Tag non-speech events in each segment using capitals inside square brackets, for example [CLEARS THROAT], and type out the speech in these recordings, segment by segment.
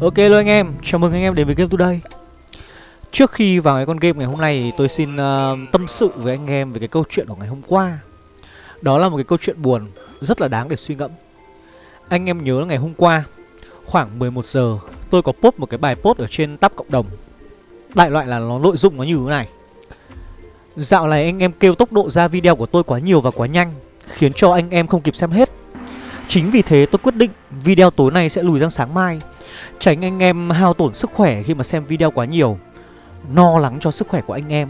Ok luôn anh em, chào mừng anh em đến với Game Today. Trước khi vào cái con game ngày hôm nay thì tôi xin uh, tâm sự với anh em về cái câu chuyện của ngày hôm qua. Đó là một cái câu chuyện buồn, rất là đáng để suy ngẫm. Anh em nhớ là ngày hôm qua, khoảng 11 giờ tôi có post một cái bài post ở trên tab cộng đồng. Đại loại là nó nội dung nó như thế này. Dạo này anh em kêu tốc độ ra video của tôi quá nhiều và quá nhanh Khiến cho anh em không kịp xem hết. Chính vì thế tôi quyết định video tối nay sẽ lùi sang sáng mai. Tránh anh em hao tổn sức khỏe khi mà xem video quá nhiều. No lắng cho sức khỏe của anh em.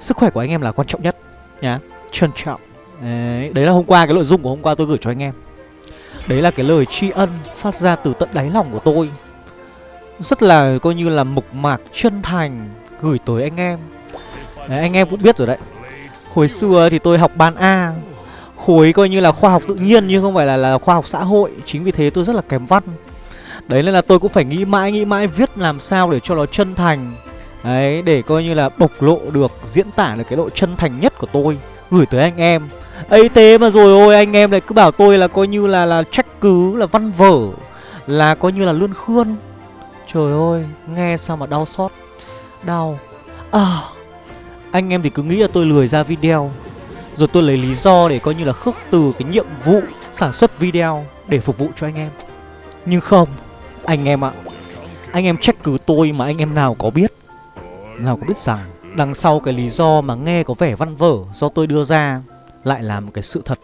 Sức khỏe của anh em là quan trọng nhất nhá. Trân trọng. Đấy, đấy là hôm qua cái nội dung của hôm qua tôi gửi cho anh em. Đấy là cái lời tri ân phát ra từ tận đáy lòng của tôi. Rất là coi như là mộc mạc chân thành gửi tới anh em. Đấy, Anh em cũng biết rồi đấy. Hồi xưa thì tôi học ban A. Khối coi như là khoa học tự nhiên nhưng không phải là, là khoa học xã hội. Chính vì thế tôi rất là kém văn. Đấy nên là tôi cũng phải nghĩ mãi nghĩ mãi viết làm sao để cho nó chân thành. Đấy để coi như là bộc lộ được diễn tả được cái độ chân thành nhất của tôi. Gửi tới anh em. Ấy thế mà rồi ôi anh em lại cứ bảo tôi là coi như là là trách cứ là văn vở Là coi như là lươn khươn Trời ơi nghe sao mà đau xót Đau. À Anh em thì cứ nghĩ là tôi lười ra video. Rồi tôi lấy lý do để coi như là khước từ cái nhiệm vụ sản xuất video Để phục vụ cho anh em. Nhưng không, anh em ạ. Anh em trách cứ tôi mà anh em nào có biết, Nào có biết rằng Đằng sau cái lý do mà nghe có vẻ văn vở Do tôi đưa ra Lại là một cái sự thật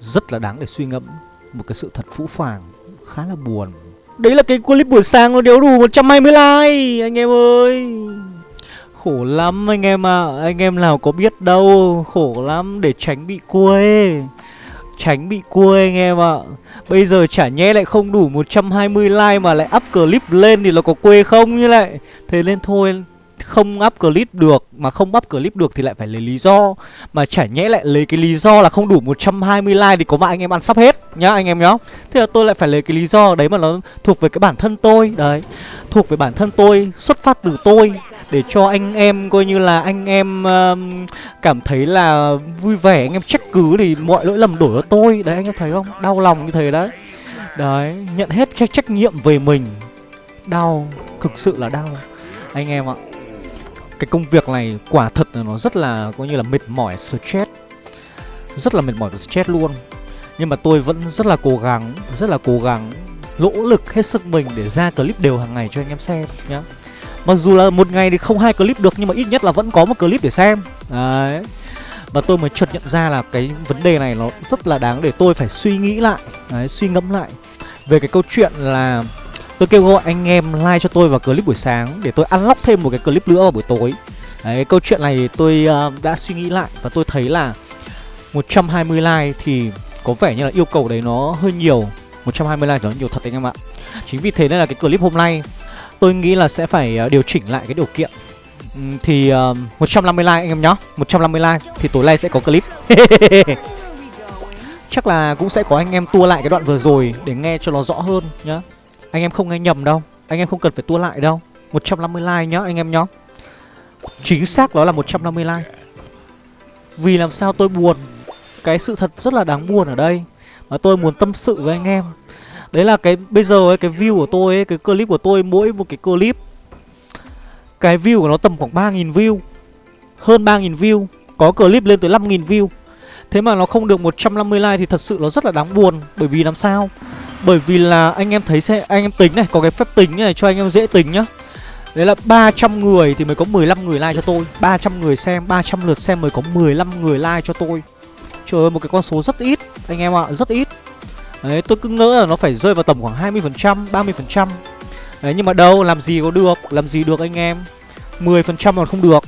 Rất là đáng để suy ngẫm, Một cái sự thật phũ phàng, Khá là buồn. Đấy là cái clip buổi sáng nó đéo đủ 120 like, Anh em ơi. Khổ lắm anh em ạ. À. Anh em nào có biết đâu, Khổ lắm để tránh bị quê Tránh bị cua anh em ạ. Bây giờ chả nhé lại không đủ 120 like mà lại up clip lên thì nó có quê không như lại? Thế nên thôi, không up clip được, Mà không up clip được thì lại phải lấy lý do. Mà chả nhẽ lại lấy cái lý do là không đủ 120 like thì có mà anh em ăn sắp hết Nhá anh em nhá. Thế là tôi lại phải lấy cái lý do đấy mà nó thuộc về cái bản thân tôi. Đấy, Thuộc về bản thân tôi, Xuất phát từ tôi để cho anh em coi như là anh em uh, cảm thấy là vui vẻ anh em trách cứ thì mọi lỗi lầm đổ cho tôi. Đấy anh em thấy không? Đau lòng như thế đấy. Đấy nhận hết cái trách nhiệm về mình. Đau thực sự là đau. Anh em ạ cái công việc này quả thật là nó rất là coi như là mệt mỏi stress. Rất là mệt mỏi và stress luôn. Nhưng mà tôi vẫn rất là cố gắng rất là cố gắng nỗ lực hết sức mình để ra clip đều hàng ngày cho anh em xem nhé. Mặc dù là một ngày thì không hai clip được nhưng mà ít nhất là vẫn có một clip để xem. Đấy. Và tôi mới chợt nhận ra là cái vấn đề này nó rất là đáng để tôi phải suy nghĩ lại Đấy, suy ngẫm lại. Về cái câu chuyện là tôi kêu gọi anh em like cho tôi vào clip buổi sáng Để tôi unlock thêm một cái clip nữa vào buổi tối. Đấy, câu chuyện này tôi uh, đã suy nghĩ lại và tôi thấy là 120 like thì có vẻ như là yêu cầu đấy nó hơi nhiều. 120 like nó nhiều thật anh em ạ. Chính vì thế nên là cái clip hôm nay tôi nghĩ là sẽ phải ờ, điều chỉnh lại cái điều kiện. Thì ờ, uh, 150 like anh em nhá. 150 like thì tối nay sẽ có clip. [LAUGHS] Chắc là cũng sẽ có anh em tua lại cái đoạn vừa rồi để nghe cho nó rõ hơn nhá. Anh em không nghe nhầm đâu. Anh em không cần phải tua lại đâu. 150 like nhá anh em nhá. Chính xác đó là 150 like. Vì làm sao tôi buồn? Cái sự thật rất là đáng buồn ở đây. Mà tôi muốn tâm sự với anh em. Đấy là cái bây giờ ấy, cái view của tôi ấy, cái clip của tôi mỗi một cái clip cái view của nó tầm khoảng 3.000 view Hơn 3.000 view Có clip lên tới 5.000 view. Thế mà nó không được 150 like thì thật sự nó rất là đáng buồn. Bởi vì làm sao? Bởi vì là anh em thấy sẽ anh em tính này Có cái phép tính này cho anh em dễ tính nhá. Đấy là 300 người thì mới có 15 người like cho tôi. 300 người xem, 300 lượt xem mới có 15 người like cho tôi. Trời ơi một cái con số rất ít Anh em ạ, à, rất ít. Đấy, tôi cứ ngỡ là nó phải rơi vào tầm khoảng 20% 30% Đấy, nhưng mà đâu, làm gì có được, Làm gì được anh em? 10% còn không được.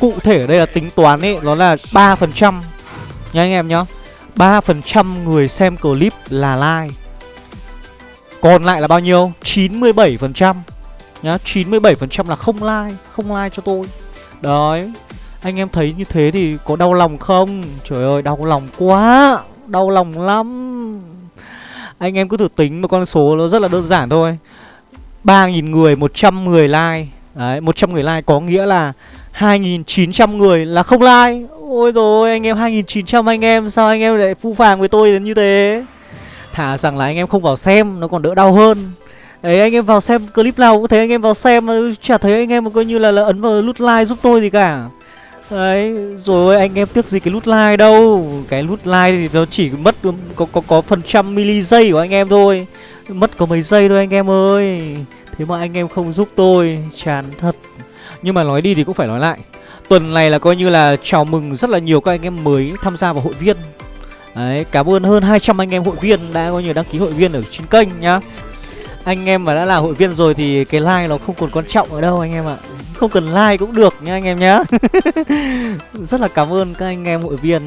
Cụ thể ở đây là tính toán ấy, Nó là 3% Nha anh em nhá 3% người xem clip là like. Còn lại là bao nhiêu? 97% Nhá 97% là không like Không like cho tôi. Đấy, Anh em thấy như thế thì có đau lòng không? Trời ơi, đau lòng quá, Đau lòng lắm anh em cứ thử tính một con số nó rất là đơn giản thôi. 3.000 người 110 like. Đấy 100 người like có nghĩa là 2.900 người là không like. Ôi rồi anh em 2.900 anh em Sao anh em lại phu phàng với tôi đến như thế? Thả rằng là anh em không vào xem Nó còn đỡ đau hơn. Đấy anh em vào xem clip nào cũng thấy anh em vào xem chả thấy anh em mà coi như là, là ấn vào nút like giúp tôi gì cả. Đấy, rồi anh em tiếc gì cái nút like đâu? Cái nút like thì nó chỉ mất có có có phần trăm mili giây của anh em thôi. Mất có mấy giây thôi anh em ơi. Thế mà anh em không giúp tôi Chán thật. Nhưng mà nói đi thì cũng phải nói lại. Tuần này là coi như là chào mừng rất là nhiều các anh em mới tham gia vào hội viên. Đấy, cảm ơn hơn 200 anh em hội viên đã coi như đăng ký hội viên ở trên kênh nhá. Anh em mà đã là hội viên rồi thì cái like nó không còn quan trọng ở đâu anh em ạ. Không cần like cũng được nha anh em nhá. [LAUGHS] Rất là cảm ơn các anh em hội viên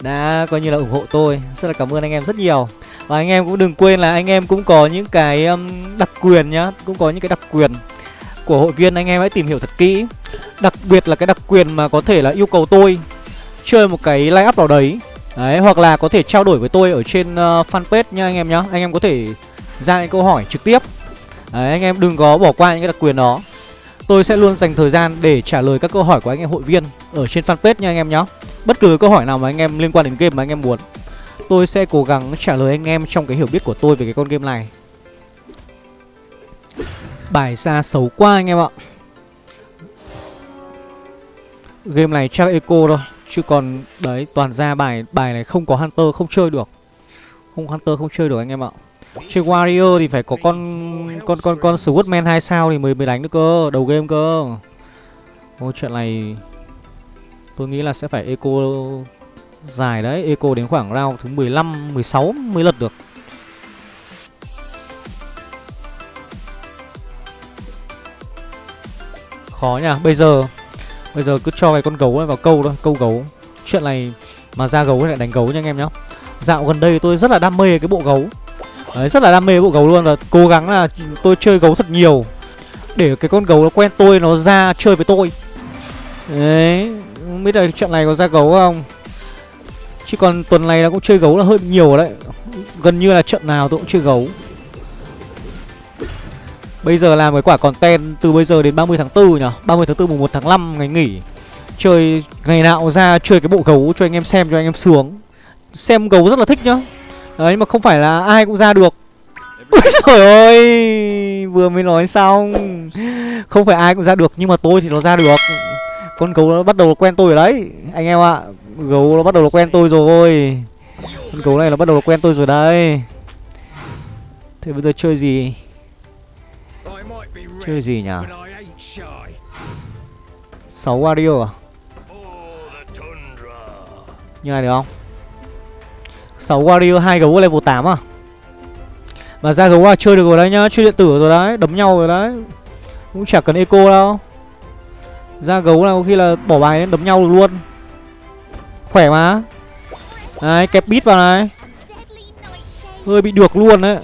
đã coi như là ủng hộ tôi. Rất là cảm ơn anh em rất nhiều. Và anh em cũng đừng quên là anh em cũng có những cái um, đặc quyền nhá Cũng có những cái đặc quyền của hội viên. Anh em hãy tìm hiểu thật kỹ. Đặc biệt là cái đặc quyền mà có thể là yêu cầu tôi Chơi một cái line up nào đấy. Đấy, hoặc là có thể trao đổi với tôi ở trên uh, fanpage nha anh em nhá. Anh em có thể ra những câu hỏi trực tiếp. Đấy, anh em đừng có bỏ qua những cái đặc quyền đó. Tôi sẽ luôn dành thời gian để trả lời các câu hỏi của anh em hội viên ở trên fanpage nha anh em nhé Bất cứ câu hỏi nào mà anh em liên quan đến game mà anh em muốn Tôi sẽ cố gắng trả lời anh em trong cái hiểu biết của tôi về cái con game này. Bài ra xấu quá anh em ạ. Game này chắc eco thôi Chứ còn đấy toàn ra bài bài này không có Hunter không chơi được. Không Hunter không chơi được anh em ạ. Chơi Warrior thì phải có con con con con Swordman hai sao thì mới mới đánh được cơ, đầu game cơ. Ô chuyện này tôi nghĩ là sẽ phải eco dài đấy, eco đến khoảng round thứ 15, 16 mới lật được. Khó nha, bây giờ bây giờ cứ cho cái con gấu này vào câu thôi, câu gấu. Chuyện này mà ra gấu lại đánh gấu nha anh em nhá. Dạo gần đây tôi rất là đam mê cái bộ gấu Đấy, rất là đam mê bộ gấu luôn và cố gắng là tôi chơi gấu thật nhiều. Để cái con gấu nó quen tôi nó ra chơi với tôi. Đấy không biết là trận này có ra gấu không? Chứ còn tuần này nó cũng chơi gấu là hơi nhiều đấy. Gần như là trận nào tôi cũng chơi gấu. Bây giờ làm cái quả còn ten từ bây giờ đến 30 tháng 4 nhỉ? 30 tháng 4 mùng 1 tháng 5 ngày nghỉ. Chơi ngày nào ra chơi cái bộ gấu cho anh em xem cho anh em sướng. Xem gấu rất là thích nhá. Đấy mà không phải là ai cũng ra được. Ui trời ơi, Vừa mới nói xong. Không phải ai cũng ra được, Nhưng mà tôi thì nó ra được. Con gấu nó bắt đầu quen tôi rồi đấy, Anh em ạ. Gấu nó bắt đầu quen tôi rồi. Con gấu này nó bắt đầu quen tôi rồi đấy. Thế bây giờ chơi gì? Chơi gì nhỉ? 6 Wario à? Như này được không? 6 warrior 2 gấu level 8 à? Mà ra gấu à chơi được rồi đấy nhá, Chơi điện tử rồi đấy, Đấm nhau rồi đấy. Cũng chả cần eco đâu. Ra gấu là có khi là bỏ bài đấm nhau được luôn. Khỏe mà. Đấy kẹp bít vào này. Hơi bị được luôn đấy.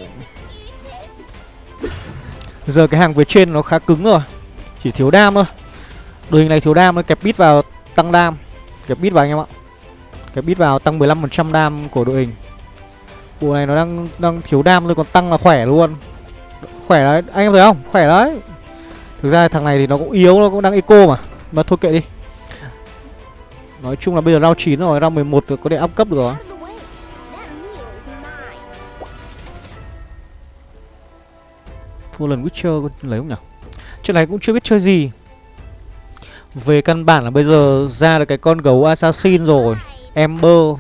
Giờ cái hàng phía trên nó khá cứng rồi. Chỉ thiếu đam thôi. Đội hình này thiếu đam nó Kẹp bít vào tăng đam. Kẹp bít vào anh em ạ cái bit vào tăng 15% đam của đội hình. Bộ này nó đang đang thiếu đam thôi còn tăng là khỏe luôn. Khỏe đấy, anh em thấy không? Khỏe đấy. Thực ra thằng này thì nó cũng yếu, nó cũng đang eco mà. Mà thôi kệ đi. Nói chung là bây giờ round 9 rồi, round 11 rồi, có thể up cấp được rồi. Fallen Witcher lấy không nhỉ? Chuyện này cũng chưa biết chơi gì. Về căn bản là bây giờ ra được cái con gấu assassin rồi. Ember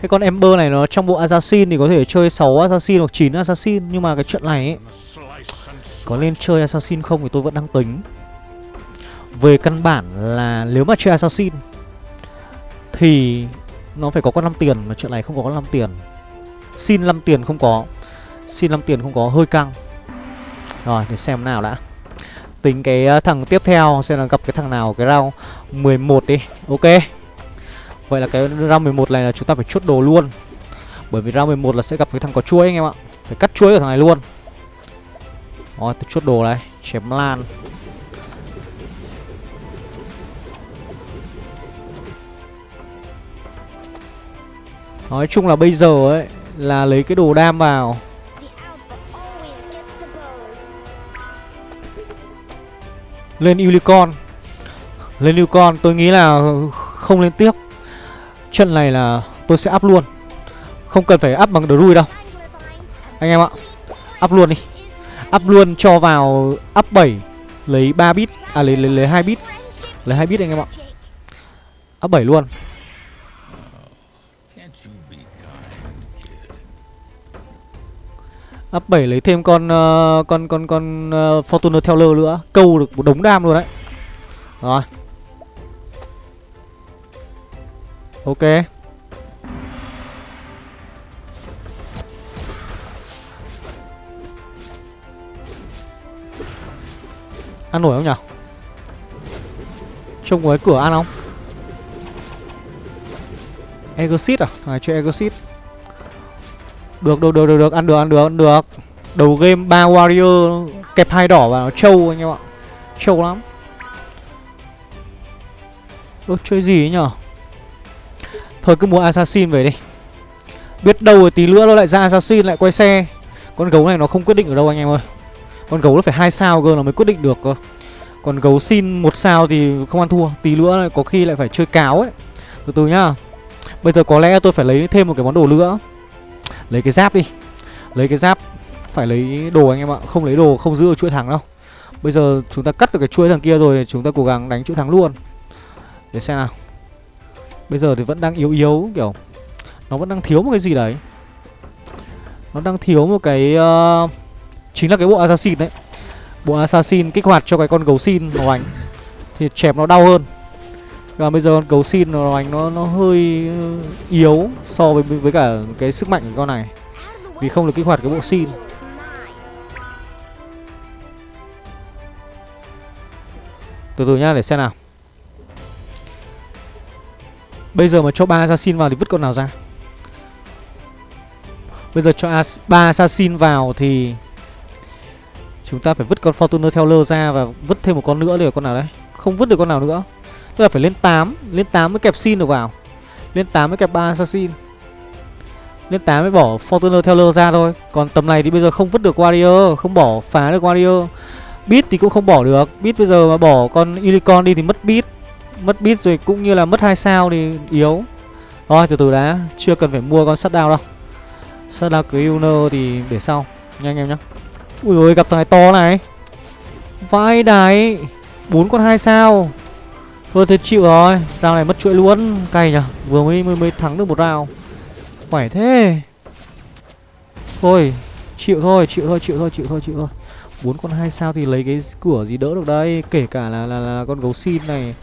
Cái con Ember này nó trong bộ Assassin thì có thể chơi 6 Assassin hoặc 9 Assassin, Nhưng mà cái trận này ấy, Có nên chơi Assassin không thì tôi vẫn đang tính. Về căn bản là nếu mà chơi Assassin Thì nó phải có con 5 tiền, Mà trận này không có con 5 tiền. Xin 5 tiền không có, Xin 5 tiền không có, hơi căng. Rồi, để xem nào đã. Tính cái ờ, thằng tiếp theo, Xem là gặp cái thằng nào, cái round 11 đi. Ok. Vậy là cái round 11 này là chúng ta phải chốt đồ luôn. Bởi vì round 11 là sẽ gặp cái thằng có chuối anh em ạ. Phải cắt chuối của thằng này luôn. Rồi, tôi chốt đồ này, Chém lan. Nói chung là bây giờ ấy, Là lấy cái đồ đam vào. Lên Unicorn. Lên Unicorn, tôi nghĩ là không lên tiếp. Trận này là tôi sẽ up luôn. Không cần phải up bằng Druid đâu. Anh em ạ Up luôn đi. Up luôn cho vào up 7 Lấy 3 bit À lấy lấy, lấy 2 bit. Lấy 2 bit anh em ạ. Up 7 luôn. Up 7 lấy thêm con uh, con con con uh, Fortuner Teller nữa, câu được một đống đam luôn đấy. Rồi. Ok. Ăn nổi không nhỉ? Trông có cái cửa ăn không? Exit à? À chơi Exit. Được được được được được ăn được ăn được ăn được. Đầu game ba warrior kẹp hai đỏ vào trâu anh em ạ. Trâu lắm. Ơ, chơi gì ấy nhở? Thôi cứ mua assassin về đi. Biết đâu rồi tí nữa nó lại ra assassin, lại quay xe. Con gấu này nó không quyết định ở đâu anh em ơi. Con gấu nó phải hai sao cơ nó mới quyết định được cơ. Còn gấu xin một sao thì không ăn thua, Tí nữa lại có khi lại phải chơi cáo ấy Từ từ nhá Bây giờ có lẽ tôi phải lấy thêm một cái món đồ nữa Lấy cái giáp đi Lấy cái giáp, Phải lấy đồ anh em ạ Không lấy đồ, không giữ được chuỗi thắng đâu Bây giờ chúng ta cắt được cái chuỗi thằng kia rồi Chúng ta cố gắng đánh chuỗi thắng luôn Để xem nào Bây giờ thì vẫn đang yếu yếu kiểu Nó vẫn đang thiếu một cái gì đấy. Nó đang thiếu một cái uh, Chính là cái bộ assassin đấy. Bộ assassin kích hoạt cho cái con gấu xin màu ảnh Thì chẹp nó đau hơn. Và bây giờ con gấu xin màu ảnh nó, nó hơi ờ, yếu So với với cả cái sức mạnh của con này. Vì không được kích hoạt cái bộ xin. Từ từ nhá để xem nào. Bây giờ mà cho ba assassin vào thì vứt con nào ra? Bây giờ cho ba assassin vào thì Chúng ta phải vứt con Fortuner Teller ra và vứt thêm một con nữa để con nào đấy? Không vứt được con nào nữa. Tức là phải lên 8 Lên 8 mới kẹp xin được vào. Lên 8 mới kẹp 3 Assassin. Lên 8 mới bỏ Fortuner Teller ra thôi. Còn tầm này thì bây giờ không vứt được Warrior, Không bỏ phá được Warrior. Beat thì cũng không bỏ được. Beat bây giờ mà bỏ con Unicorn đi thì mất Beat. Mất bit rồi cũng như là mất hai sao thì yếu. Thôi từ từ đã Chưa cần phải mua con Shutdown đâu. Shutdown Creuner thì để sau Nha anh em nhé Ui ôi gặp thằng này to này. Vai đáy bốn con hai sao. Thôi thế chịu rồi Round này mất chuỗi luôn. Cay nhở, Vừa mới, mới mới thắng được một round. Khỏe thế. Thôi Chịu thôi chịu thôi chịu thôi chịu thôi chịu thôi. Bốn con hai sao thì lấy cái cửa gì đỡ được đây? Kể cả là, là, là con gấu xin này.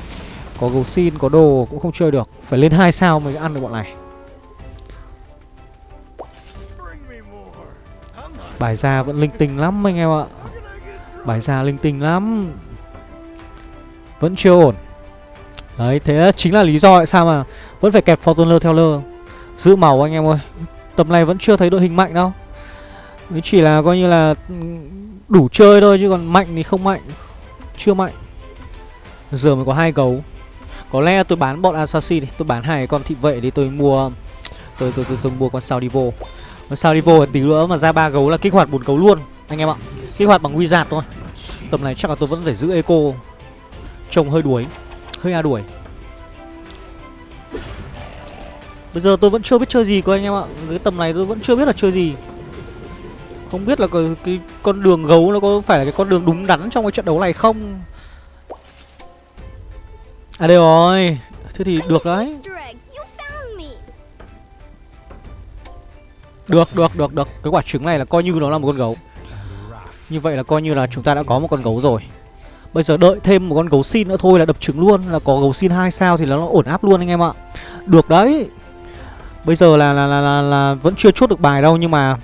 Có gấu xin, có đồ, cũng không chơi được. Phải lên hai sao mới ăn được bọn này. Bài ra vẫn linh tinh lắm anh em ạ. Bài ra linh tinh lắm. Vẫn chưa ổn. Đấy, thế chính là lý do tại sao mà Vẫn phải kẹp Fortuner theo lơ. Giữ màu anh em ơi. Tầm này vẫn chưa thấy đội hình mạnh đâu. Mới chỉ là coi như là ừ, Đủ chơi thôi, chứ còn mạnh thì không mạnh. Chưa mạnh. Giờ mới có hai gấu. Có lẽ tôi bán bọn assassin đi Tôi bán hai con thị vệ đi tôi mua Tôi tôi tôi, tôi mua con sao divo, con sao divo tí nữa mà ra ba gấu là kích hoạt bốn gấu luôn anh em ạ. Kích hoạt bằng wizard thôi. Tầm này chắc là tôi vẫn phải giữ eco trông hơi đuối hơi a đuổi. Bây giờ tôi vẫn chưa biết chơi gì cơ anh em ạ. Cái tầm này tôi vẫn chưa biết là chơi gì. Không biết là cái, cái con đường gấu nó có phải là cái con đường đúng đắn trong cái trận đấu này không? À đây rồi. Thế thì được đấy. Được, được, được, được. Cái quả trứng này là coi như nó là một con gấu. Như vậy là coi như là chúng ta đã có một con gấu rồi. Bây giờ đợi thêm một con gấu xin nữa thôi là đập trứng luôn. Là có gấu xin hai sao thì nó ổn áp luôn anh em ạ. Được đấy. Bây giờ là là, là là là vẫn chưa chốt được bài đâu Nhưng mà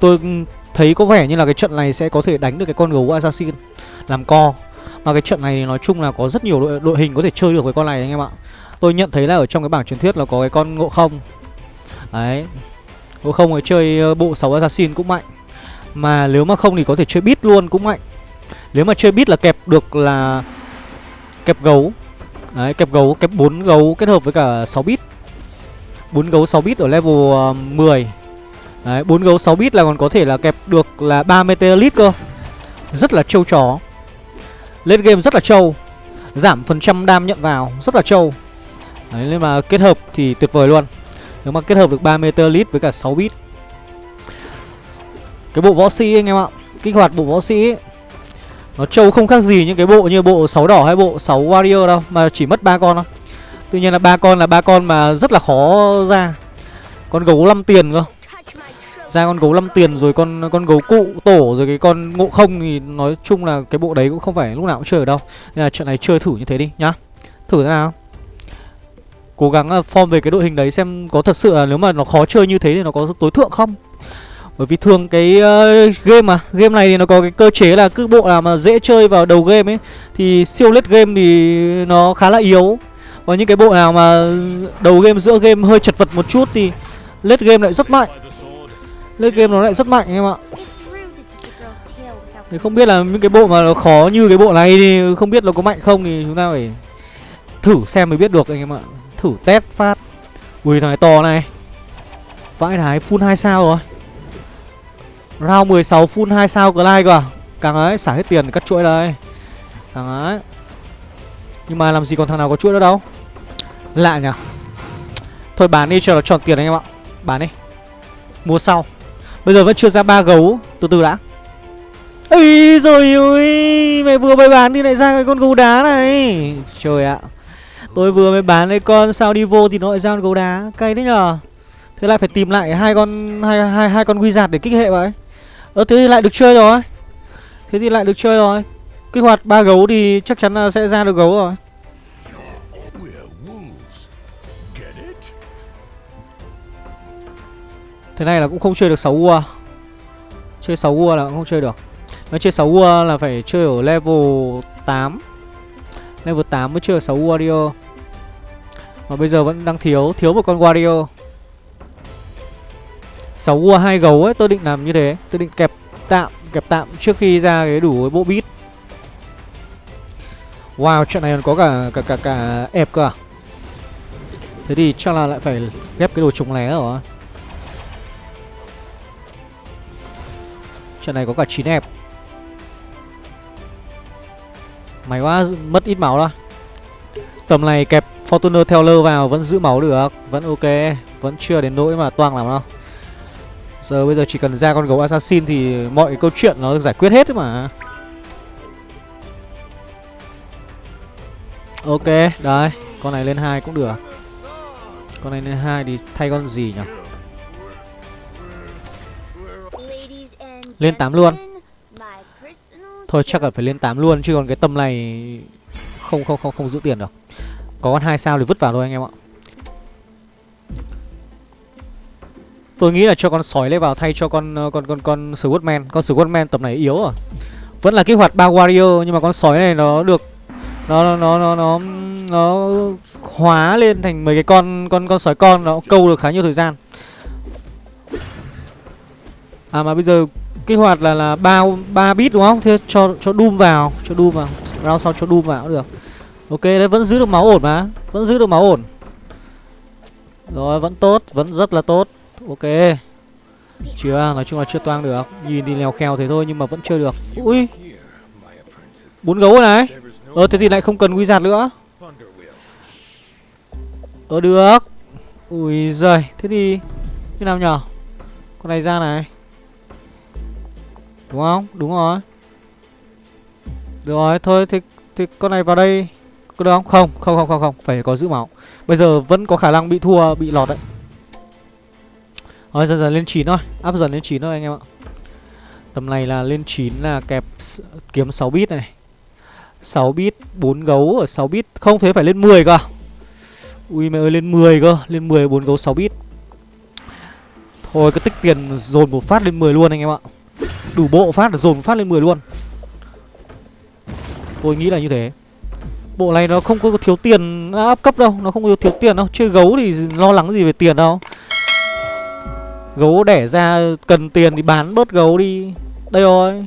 tôi thấy có vẻ như là cái trận này sẽ có thể đánh được cái con gấu assassin. Làm co. Mà cái trận này nói chung là có rất nhiều đội, đội hình có thể chơi được với con này anh em ạ. Tôi nhận thấy là ở trong cái bảng truyền thuyết là có cái con ngộ không. Đấy. Ngộ không ấy chơi ờ, bộ 6 assassin cũng mạnh. Mà nếu mà không thì có thể chơi bit luôn cũng mạnh. Nếu mà chơi bit là kẹp được là Kẹp gấu. Đấy kẹp gấu, kẹp 4 gấu kết hợp với cả 6 bit 4 gấu 6 bit ở level ờ, uh, 10 Đấy 4 gấu 6 bit là còn có thể là kẹp được là 3 meteorite cơ. Rất là trâu chó. Lên game rất là trâu. Giảm phần trăm đam nhận vào Rất là trâu. Đấy nên mà kết hợp thì tuyệt vời luôn. Nếu mà kết hợp được 3 meter lit với cả 6 bit Cái bộ võ sĩ anh em ạ kích hoạt bộ võ sĩ ấy, nó trâu không khác gì những cái bộ như bộ 6 đỏ hay bộ 6 warrior đâu mà chỉ mất ba con thôi. Tuy nhiên là ba con là ba con mà rất là khó ra. Con gấu 5 tiền cơ ra con gấu lăm tiền rồi con con gấu cụ tổ rồi cái con ngộ không thì nói chung là cái bộ đấy cũng không phải lúc nào cũng chơi ở đâu. Nên là trận này chơi thử như thế đi nhá. Thử thế nào. Cố gắng à, form về cái đội hình đấy xem có thật sự là nếu mà nó khó chơi như thế thì nó có tối thượng không? Bởi vì thường cái uh, game mà game này thì nó có cái cơ chế là cứ bộ nào mà dễ chơi vào đầu game ấy thì siêu lết game thì nó khá là yếu. Và những cái bộ nào mà đầu game giữa game hơi chật vật một chút thì lết game lại rất mạnh late game nó lại rất mạnh em ạ. Thì không biết là những cái bộ mà nó khó như cái bộ này thì không biết nó có mạnh không thì chúng ta phải thử xem mới biết được anh em ạ. Thử test phát. Ui thằng này to này. Vãi thái full 2 sao rồi. Round 16 full 2 sao glide cơ à? Càng ấy xả hết tiền cắt chuỗi đây. Càng ấy. Nhưng mà làm gì còn thằng nào có chuỗi nữa đâu. Lạ nhỉ. Thôi bán đi cho nó tròn tiền anh em ạ. Bán đi. Mua sau bây giờ vẫn chưa ra ba gấu. Từ từ đã. Ây rồi ơi mày vừa mới bán đi lại ra cái con gấu đá này. Trời ạ. Tôi vừa mới bán lấy con sao đi vô thì nó lại ra con gấu đá. Cay đấy nhờ. Thế lại phải tìm lại hai con, hai hai hai con wizard để kích hệ vậy. Ơ, thế thì lại được chơi rồi. Thế thì lại được chơi rồi. Kích hoạt ba gấu thì chắc chắn là sẽ ra được gấu rồi. Thế này là cũng không chơi được 6 ua. Chơi 6 ua là cũng không chơi được. Nó chơi 6 ua là phải chơi ở level 8 Level 8 mới chưa 6 warrior Mà bây giờ vẫn đang thiếu Thiếu một con warrior 6 ua 2 gấu ấy, Tôi định làm như thế. Tôi định kẹp tạm Kẹp tạm trước khi ra cái đủ cái bộ bit Wow, trận này còn có cả cả cả cả ép cơ à? Thế thì chắc là lại phải ghép cái đồ trùng lé rồi. Trận này có cả 9 ép may quá mất ít máu đó, Tầm này kẹp Fortuner Teller vào vẫn giữ máu được Vẫn ok Vẫn chưa đến nỗi mà toang lắm đâu. Giờ bây giờ chỉ cần ra con gấu assassin thì mọi câu chuyện nó được giải quyết hết mà. Ok, đấy Con này lên hai cũng được. Con này lên hai thì thay con gì nhỉ? Lên 8 luôn Thôi, chắc là phải lên 8 luôn, chứ còn cái tầm này không không không không giữ tiền được. Có con hai sao thì vứt vào thôi anh em ạ. Tôi nghĩ là cho con sói lên vào thay cho con ờ, con con con Swordman. Con Swordman tầm này yếu rồi. Vẫn là kích hoạt ba warrior, nhưng mà con sói này nó được nó nó nó nó nó hóa lên thành mấy cái con con con sói con, nó câu được khá nhiều thời gian. À mà bây giờ kích hoạt là là ba ba bit đúng không? Thế cho cho Doom vào, cho Doom vào. Round sau cho Doom vào cũng được. Ok, đấy vẫn giữ được máu ổn mà, vẫn giữ được máu ổn. Rồi, vẫn tốt, vẫn rất là tốt. Ok. Chưa, nói chung là chưa toang được. Nhìn thì lèo khèo thế thôi nhưng mà vẫn chưa được. Ui. Bốn gấu này. Ờ thế thì lại không cần quy giạt nữa. Ờ được. Ui giời, thế thì như nào nhở? Con này ra này. Đúng không? Đúng rồi. Được rồi, thôi thì, thì con này vào đây. Có được không? Không, không, không, không, không. Phải có giữ máu. Bây giờ vẫn có khả năng bị thua, bị lọt đấy. Rồi dần dần lên 9 thôi. Áp dần lên 9 thôi anh em ạ. Tầm này là lên 9 là kẹp kiếm 6 bit này. 6 bit, 4 gấu ở 6 bit. Không thế phải lên 10 cơ. Ui mẹ ơi lên 10 cơ. Lên 10 4 gấu 6 bit. Thôi cứ tích tiền dồn một phát lên 10 luôn anh em ạ. Đủ bộ phát, dồn phát lên 10 luôn. Tôi nghĩ là như thế. Bộ này nó không có thiếu tiền áp cấp đâu, Nó không có thiếu tiền đâu. Chơi gấu thì lo lắng gì về tiền đâu. Gấu đẻ ra, cần tiền thì bán bớt gấu đi. Đây rồi.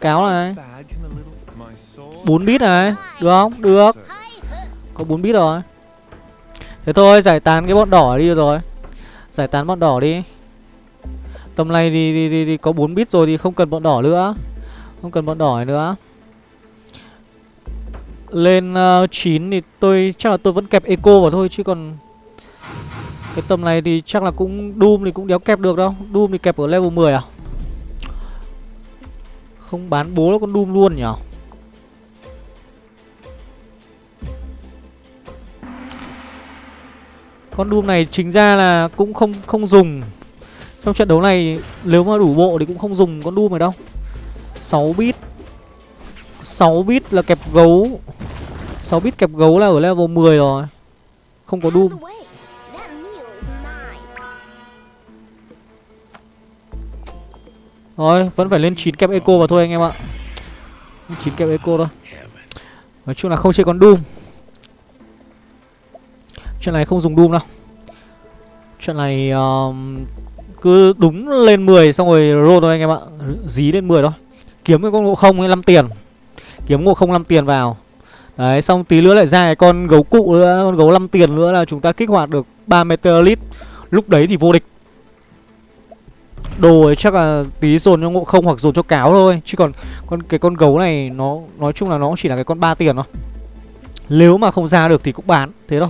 Cáo này. 4 bit này. Được không? Được. Có 4 bit rồi. Thế thôi, giải tán cái bọn đỏ đi rồi. Giải tán bọn đỏ đi. Tầm này thì, thì, thì, thì có 4 bit rồi thì không cần bọn đỏ nữa. Không cần bọn đỏ nữa. Lên ờ, uh, 9 thì tôi chắc là tôi vẫn kẹp eco vào thôi chứ còn Cái tầm này thì chắc là cũng Doom thì cũng đéo kẹp được đâu. Doom thì kẹp ở level 10 à? Không bán bố nó con Doom luôn nhỉ? Con Doom này chính ra là cũng không không dùng. Trong trận đấu này nếu mà đủ bộ thì cũng không dùng con Doom này đâu. 6 bit. 6 bit là kẹp gấu. 6 bit kẹp gấu là ở level 10 rồi. Không có Doom. Rồi, vẫn phải lên 9 kẹp eco vào thôi anh em ạ. 9 kẹp eco thôi. Nói chung là không chơi con Doom. Chuyện này không dùng Doom đâu. Chuyện này uh, cứ đúng lên 10 xong rồi roll thôi anh em ạ. Dí lên 10 thôi. Kiếm cái con ngộ không ấy 5 tiền. Kiếm ngộ không 5 tiền vào. Đấy, xong tí nữa lại ra cái con gấu cụ nữa, Con gấu 5 tiền nữa là chúng ta kích hoạt được 3 meteorit. Lúc đấy thì vô địch. Đồ ấy chắc là tí dồn cho ngộ không hoặc dồn cho cáo thôi. Chứ còn con, cái con gấu này nó, nói chung là nó chỉ là cái con 3 tiền thôi. Nếu mà không ra được thì cũng bán, Thế thôi.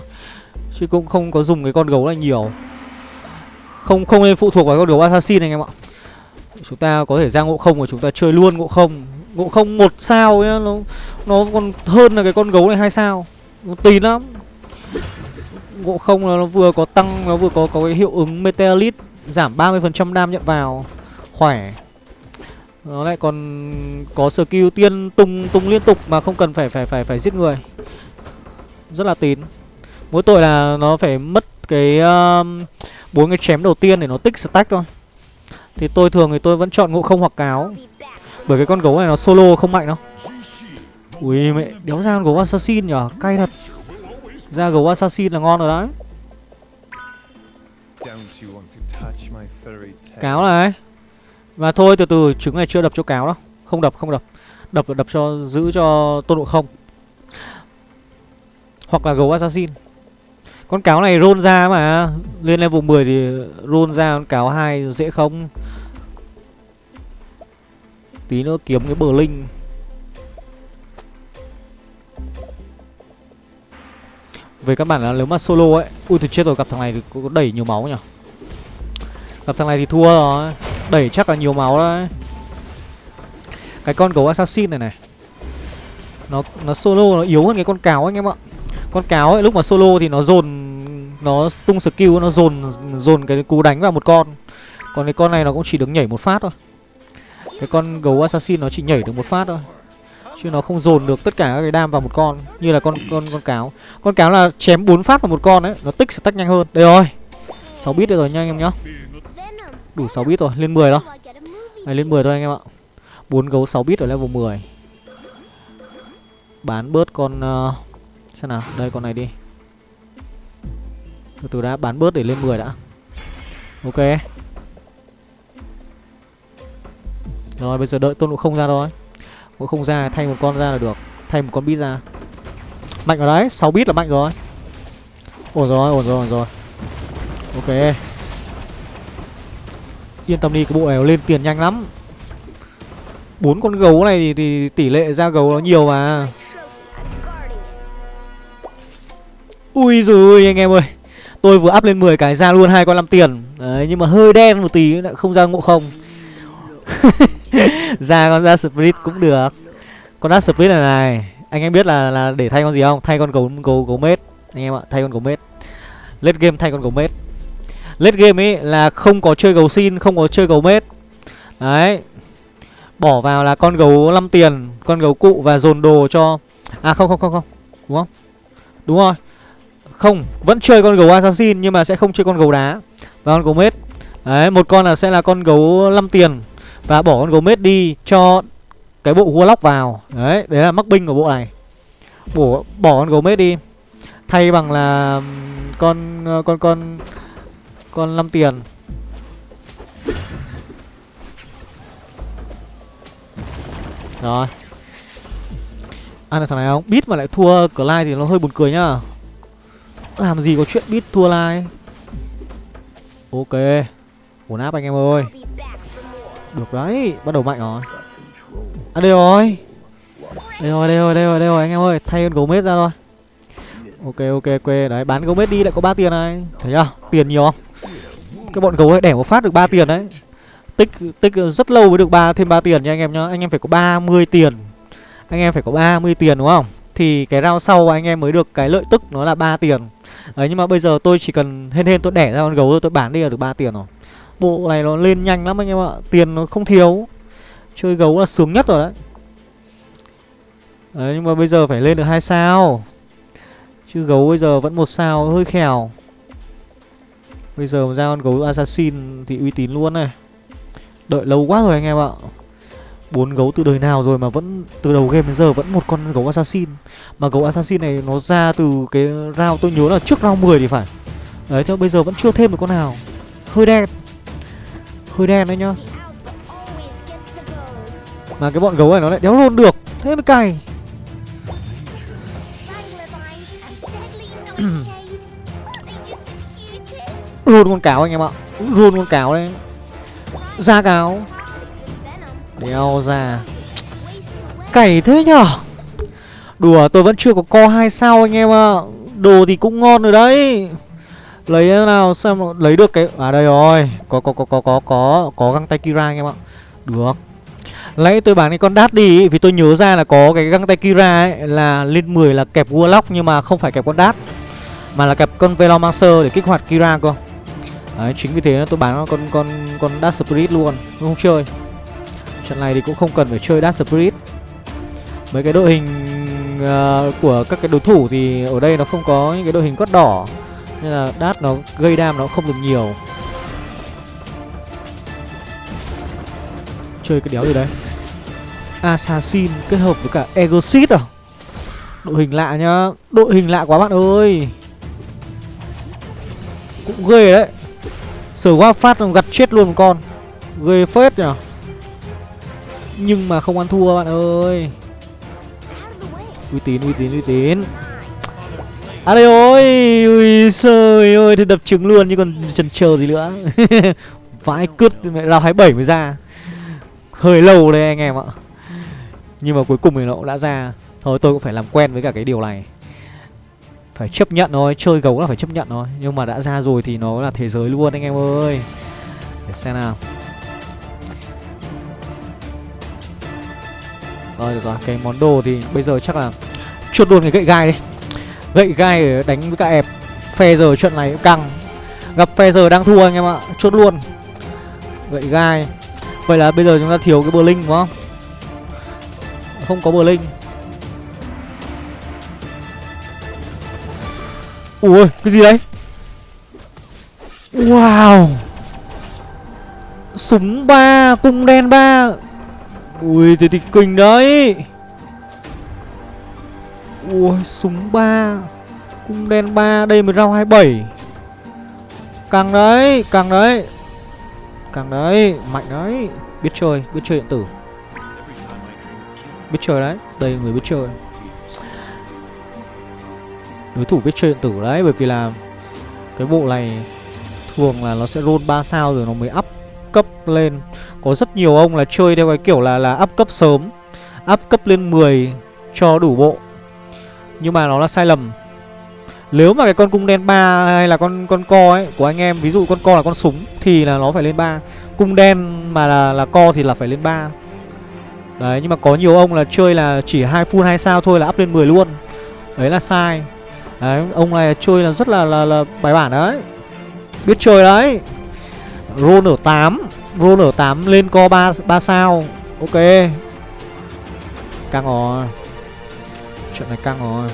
Chứ cũng không có dùng cái con gấu này nhiều. Không không nên phụ thuộc vào con gấu assassin anh em ạ. Chúng ta có thể ra ngộ không và chúng ta chơi luôn ngộ không. Ngộ không một sao ấy, nó nó còn hơn là cái con gấu này hai sao. Nó tí lắm. Ngộ không là nó vừa có tăng Nó vừa có có cái hiệu ứng Meteorite Giảm 30% đam nhận vào. Khỏe. Nó lại còn có skill tiên tung tung liên tục Mà không cần phải phải phải phải giết người. Rất là tín. Mỗi tội là nó phải mất cái um, bốn cái chém đầu tiên để nó tích stack thôi. Thì tôi thường thì tôi vẫn chọn ngộ không hoặc cáo. Bởi cái con gấu này nó solo không mạnh đâu. Ui mẹ, đéo ra con gấu assassin nhở, cay thật. Ra gấu assassin là ngon rồi đấy. Cáo này. Và thôi từ từ trứng này chưa đập cho cáo đâu. Không đập không đập. Đập đập cho giữ cho tôn độ không. Hoặc là gấu assassin. Con cáo này roll ra mà. Lên level 10 thì roll ra, con cáo 2 dễ không? Tí nữa kiếm cái bờ linh. Về các bạn là nếu mà solo ấy, Ui thì chết rồi, gặp thằng này thì có đẩy nhiều máu nhỉ? Gặp thằng này thì thua rồi, Đẩy chắc là nhiều máu đấy. Cái con gấu assassin này này, Nó nó solo nó yếu hơn cái con cáo anh em ạ. Con cáo ấy lúc mà solo thì nó dồn Nó tung skill nó dồn dồn cái cú đánh vào một con. Còn cái con này nó cũng chỉ được nhảy một phát thôi. Cái con gấu assassin nó chỉ nhảy được một phát thôi. Chứ nó không dồn được tất cả các cái đam vào một con như là con con con cáo. Con cáo là chém bốn phát vào một con đấy nó tích sẽ tách nhanh hơn. Đây rồi. 6 bit rồi nha anh em nhá. Đủ 6 bit rồi lên 10 đó. Này lên 10 thôi anh em ạ. Bốn gấu 6 bit ở level 10 bán bớt con uh, xem nào đây con này đi. Từ từ đã bán bớt để lên 10 đã. Ok. Rồi bây giờ đợi tôn ngộ không ra thôi. Ngộ không ra thay một con ra là được. Thay một con bit ra. Mạnh ở đấy 6 bit là mạnh rồi. Ổn rồi ổn rồi ổn rồi. Ok. Yên tâm đi cái bộ này lên tiền nhanh lắm. Bốn con gấu này thì, thì tỷ lệ ra gấu nó nhiều mà. Ui rồi anh em ơi. Tôi vừa up lên 10 cái ra luôn hai con 5 tiền. Đấy, nhưng mà hơi đen một tí, lại không ra ngộ không. [LAUGHS] Ra con ra split cũng được. Con ra split này này, anh em biết là là để thay con gì không? Thay con gấu gấu gấu mết, anh em ạ, thay con gấu mết. Late game thay con gấu mết. Late game ấy là không có chơi gấu xin, không có chơi gấu mết. Đấy. Bỏ vào là con gấu 5 tiền, con gấu cụ và dồn đồ cho à không không không không. Đúng không? Đúng rồi không, vẫn chơi con gấu assassin nhưng mà sẽ không chơi con gấu đá và con gấu mết. Đấy, một con là sẽ là con gấu 5 tiền và bỏ con gấu mết đi cho cái bộ warlock vào. Đấy đấy là mắc binh của bộ này. Bỏ bỏ con gấu mết đi. Thay bằng là ờ, con con con con 5 tiền. Rồi. Ăn được thằng này không? Biết mà lại thua Clyde thì nó hơi buồn cười nhá làm gì có chuyện bit thua lai. Ok ổn áp anh em ơi. Được đấy, bắt đầu mạnh rồi. À đây rồi. Đây rồi, đây rồi, đây rồi, đây rồi anh em ơi Thay con gấu ra rồi. Ok, ok, ok Đấy, bán gấu đi lại có 3 tiền này. Thấy chưa? Tiền nhiều không? Cái bọn gấu ấy đẻ một phát được 3 tiền đấy. Tích tích rất lâu mới được ba thêm 3 tiền nha anh em nhá. Anh em phải có 30 tiền. Anh em phải có 30 tiền đúng không? Thì cái round sau anh em mới được cái lợi tức nó là 3 tiền. Đấy, nhưng mà bây giờ tôi chỉ cần hên hên tôi đẻ ra con gấu thôi, tôi bán đi là được 3 tiền rồi. Bộ này nó lên nhanh lắm anh em ạ, Tiền nó không thiếu. Chơi gấu là sướng nhất rồi đấy. Đấy, nhưng mà bây giờ phải lên được hai sao. Chứ gấu bây giờ vẫn một sao, hơi khèo. Bây giờ mà ra con gấu assassin thì uy tín luôn này. Đợi lâu quá rồi anh em ạ bốn gấu từ đời nào rồi mà vẫn từ đầu game đến giờ vẫn một con gấu assassin. Mà gấu assassin này nó ra từ cái round, tôi nhớ là trước round 10 thì phải. Đấy cho bây giờ vẫn chưa thêm được con nào. Hơi đen. Hơi đen đấy nhá. Mà cái bọn gấu này nó lại đéo luôn được. Thế mới cày [CLEARS THROAT] luôn con cáo anh em ạ. Luôn con cáo đấy. Ra cáo đeo ra. Cày thế nhở? Đùa, tôi vẫn chưa có co hai sao anh em ạ. Đồ thì cũng ngon rồi đấy. Lấy nào xem lấy được cái à đây rồi. Có có có có có có có găng tay kira anh em ạ. Được. Lấy tôi bán cái con đát đi, vì tôi nhớ ra là có cái găng tay kira ấy, là lên 10 là kẹp warlock nhưng mà không phải kẹp con đát, mà là kẹp con velomancer để kích hoạt kira cơ. Đấy, chính vì thế tôi bán con con con đát spirit luôn. Không chơi? Trận này thì cũng không cần phải chơi Dark Spirit. Mấy cái đội hình uh, của các cái đối thủ thì ở đây nó không có những cái đội hình cốt đỏ. Nên là Dark nó gây đam nó không được nhiều. Chơi cái đéo gì đấy Assassin kết hợp với cả Egosit à? Đội hình lạ nhá. Đội hình lạ quá bạn ơi. Cũng ghê đấy. Sở qua phát gặt chết luôn con. Ghê phết nhỉ nhưng mà không ăn thua bạn ơi. Uy tín, uy tín, uy tín. À đây ôi Ui trời ơi Thì đập trứng luôn chứ còn chần chờ gì nữa. [LAUGHS] Vãi cứt mẹ Rao 27 mới ra. Hơi lâu đây anh em ạ. Nhưng mà cuối cùng thì nó cũng đã ra. Thôi tôi cũng phải làm quen với cả cái điều này. Phải chấp nhận thôi Chơi gấu là phải chấp nhận thôi. Nhưng mà đã ra rồi thì nó là thế giới luôn anh em ơi. Để xem nào. Rồi được rồi, cái món đồ thì bây giờ chắc là chuột luôn cái gậy gai đi. Gậy gai để đánh với cả ép Phe giờ trận này cũng căng. Gặp phe giờ đang thua anh em ạ, chốt luôn. Gậy gai. Vậy là bây giờ chúng ta thiếu cái bờ linh đúng không? Không có bờ linh. Ui, cái gì đấy? Wow. Súng ba, cung đen ba. Ui, thế thì kinh đấy. Ui, súng ba. Cung đen ba, Đây mới round 27 Càng đấy Càng đấy. Càng đấy, Mạnh đấy. Biết chơi Biết chơi điện tử. Biết chơi đấy, Đây người biết chơi. Đối thủ biết chơi điện tử đấy, Bởi vì là Cái bộ này Thường là nó sẽ roll 3 sao rồi nó mới up cấp lên. Có rất nhiều ông là chơi theo cái kiểu là là up cấp sớm Up cấp lên 10 cho đủ bộ. Nhưng mà nó là sai lầm. Nếu mà cái con cung đen 3 hay là con con co ấy của anh em Ví dụ con co là con súng thì là nó phải lên 3 Cung đen mà là là co thì là phải lên 3 Đấy nhưng mà có nhiều ông là chơi là chỉ hai full hai sao thôi là up lên 10 luôn. Đấy là sai. Đấy ông này chơi là rất là là, là bài bản đấy. Biết chơi đấy. Roll ở 8 Roll ở 8 lên co 3, 3 sao Ok Căng rồi Chuyện này căng rồi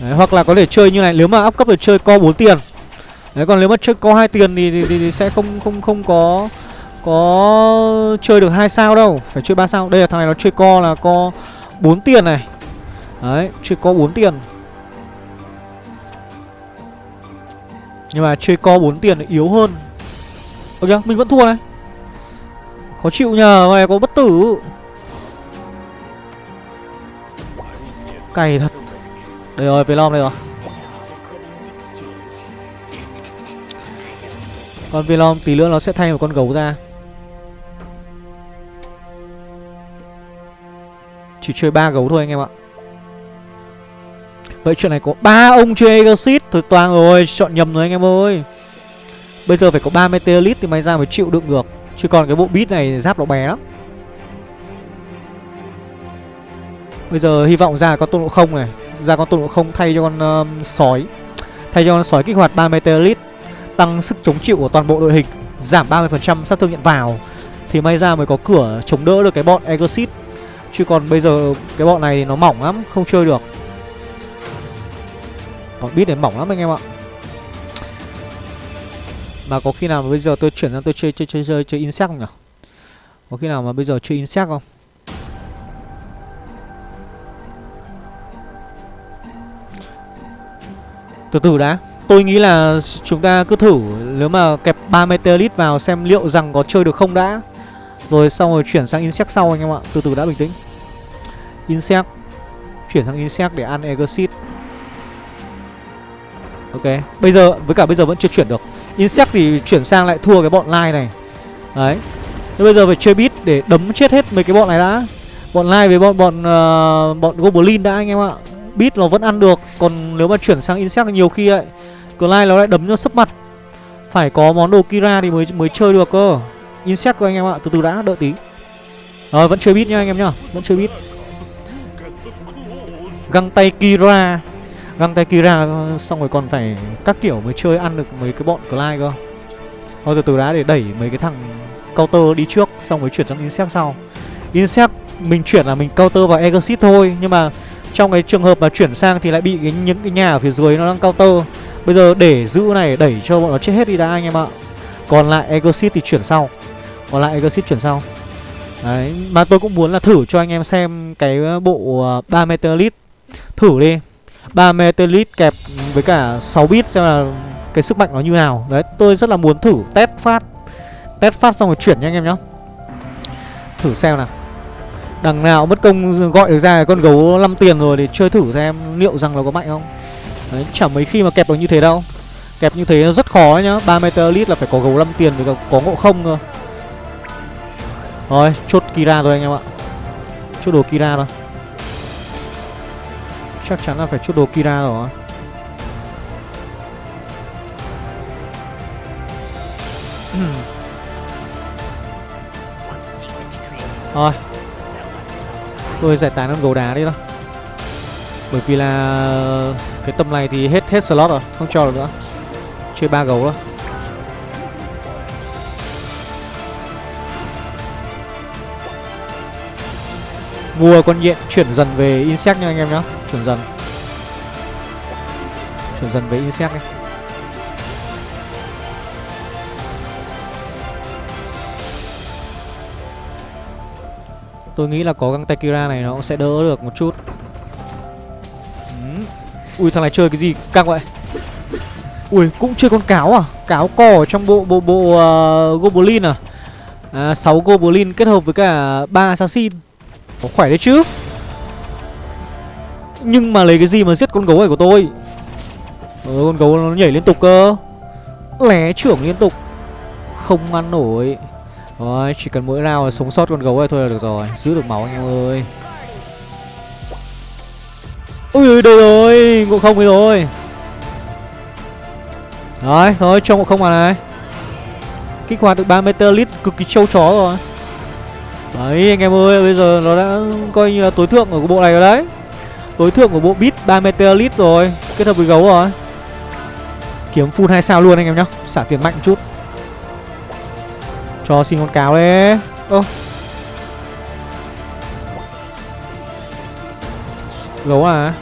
Đấy, hoặc là có thể chơi như này nếu mà áp cấp được chơi co 4 tiền. Đấy còn nếu mà chơi co 2 tiền thì, thì, thì, thì sẽ không không không có có chơi được hai sao đâu, phải chơi 3 sao. Đây là thằng này nó chơi co là co 4 tiền này. Đấy, chơi co 4 tiền. Nhưng mà chơi co 4 tiền yếu hơn. Ok, mình vẫn thua này. Khó chịu nhờ này có bất tử. Cày thật. Đây rồi Velom đây rồi. Con Velom tí nữa nó sẽ thay một con gấu ra. Chỉ chơi ba gấu thôi anh em ạ. Vậy chuyện này có ba ông chơi Exit Thôi toàn rồi chọn nhầm rồi anh em ơi. Bây giờ phải có 3 Meteorite thì may ra mới chịu đựng được. Chứ còn cái bộ beat này giáp nó bé lắm. Bây giờ hy vọng ra con tôn ngộ không này Ra con tôn ngộ không thay cho con um, sói. Thay cho con sói kích hoạt 3 Meteorite Tăng sức chống chịu của toàn bộ đội hình Giảm 30% sát thương nhận vào. Thì may ra mới có cửa chống đỡ được cái bọn Exit Chứ còn bây giờ cái bọn này nó mỏng lắm Không chơi được còn biết đến mỏng lắm anh em ạ. Mà có khi nào mà bây giờ tôi chuyển sang tôi chơi chơi chơi chơi, chơi insect không nhỉ? Có khi nào mà bây giờ chơi insect không? Từ từ đã. Tôi nghĩ là chúng ta cứ thử Nếu mà kẹp 3 Meteorite vào xem liệu rằng có chơi được không đã. Rồi xong rồi chuyển sang Insect sau anh em ạ. Từ từ đã bình tĩnh. Insect. Chuyển sang Insect để ăn Exit Ok. Bây giờ với cả bây giờ vẫn chưa chuyển được. Insect thì chuyển sang lại thua cái bọn Lai này. Đấy. Thế bây giờ phải chơi beat để đấm chết hết mấy cái bọn này đã. Bọn Lai với bọn bọn uh, bọn Goblin đã anh em ạ. Beat nó vẫn ăn được. Còn nếu mà chuyển sang Insect thì nhiều khi ấy Lai nó lại đấm cho sấp mặt. Phải có món đồ Kira thì mới mới chơi được cơ. Insect của anh em ạ. Từ từ đã đợi tí. Rồi vẫn chơi beat nha anh em nhá. Vẫn chơi beat. Găng tay Kira. Găng tay Kira xong rồi còn phải các kiểu mới chơi ăn được mấy cái bọn Clyde cơ. Thôi từ từ đã để đẩy mấy cái thằng counter đi trước Xong rồi chuyển sang Insect sau. Insect mình chuyển là mình counter vào Exit thôi Nhưng mà trong cái trường hợp mà chuyển sang thì lại bị cái, những cái nhà ở phía dưới nó đang counter. Bây giờ để giữ này đẩy cho bọn nó chết hết đi đã anh em ạ. Còn lại Exit thì chuyển sau. Còn lại Exit chuyển sau. Đấy, mà tôi cũng muốn là thử cho anh em xem cái bộ ờ, 3 Meteorite. Thử đi. 3 Meteorite kẹp với cả 6 bit xem là cái sức mạnh nó như nào. Đấy, tôi rất là muốn thử test phát Test phát xong rồi chuyển nha anh em nhá. Thử xem nào. Đằng nào mất công gọi được ra con gấu 5 tiền rồi để chơi thử xem liệu rằng nó có mạnh không. Đấy, chả mấy khi mà kẹp được như thế đâu. Kẹp như thế nó rất khó nhá. 3 Meteorite là phải có gấu 5 tiền để có ngộ không cơ. Rồi, chốt Kira rồi anh em ạ. Chốt đồ Kira rồi Chắc chắn là phải chốt đồ Kira rồi. [CLEARS THROAT] Rồi Tôi giải tán con gấu đá đi thôi. Bởi vì là Cái tầm này thì hết hết slot rồi Không cho được nữa. Chơi ba gấu thôi. Mua con nhện chuyển dần về insect nha anh em nhá Chuyển dần. Chuyển dần với insect đi Tôi nghĩ là có găng tay Kira này nó cũng sẽ đỡ được một chút. Ừ. Ui thằng này chơi cái gì? Căng vậy. Ui cũng chơi con cáo à? Cáo cò ở trong bộ bộ bộ uh, Goblin à? À, 6 Goblin kết hợp với cả ba Assassin. Có khỏe đấy chứ? Nhưng mà lấy cái gì mà giết con gấu này của tôi? Ờ con gấu nó nhảy liên tục cơ. Lé trưởng liên tục. Không ăn nổi. Rồi, chỉ cần mỗi nào sống sót con gấu này thôi là được rồi. Giữ được máu anh em ơi. Ui đây rồi, ngộ không ấy rồi Rồi, thôi cho ngộ không mà này. Kích hoạt được 3 meter cực kỳ trâu chó rồi. Đấy anh em ơi, bây giờ nó đã coi như là tối thượng ở cái bộ này rồi đấy. Tối thượng của bộ bit 3 meter rồi. Kết hợp với gấu rồi. Kiếm full 2 sao luôn anh em nhá. Xả tiền mạnh một chút. Cho xin con cáo đấy. Ơ Gấu à?